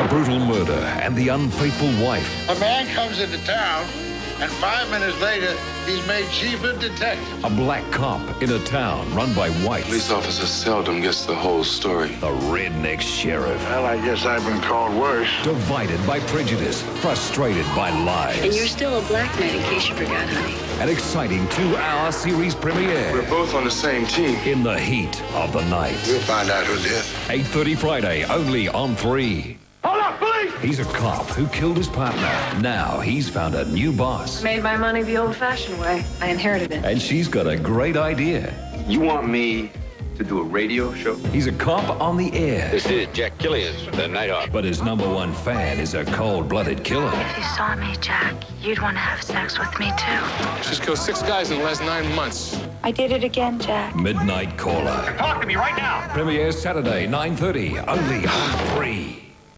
A brutal murder and the unfaithful wife. A man comes into town, and five minutes later, he's made chief of detective. A black cop in a town run by whites. Police officer seldom gets the whole story. A redneck sheriff. Well, I guess I've been called worse. Divided by prejudice, frustrated by lies. And you're still a black man, in case you forgot, honey. An exciting two-hour series premiere. We're both on the same team. In the heat of the night. We'll find out who did. 8.30 Friday, only on 3. Hold up, police! He's a cop who killed his partner. Now he's found a new boss. Made my money the old-fashioned way. I inherited it. And she's got a great idea. You want me to do a radio show? He's a cop on the air. This is Jack Killians with the Nighthawk. But his number one fan is a cold-blooded killer. If you saw me, Jack, you'd want to have sex with me too. She's killed six guys in the last nine months. I did it again, Jack. Midnight Caller. Talk to me right now. Premiere Saturday, 9.30, only on 3.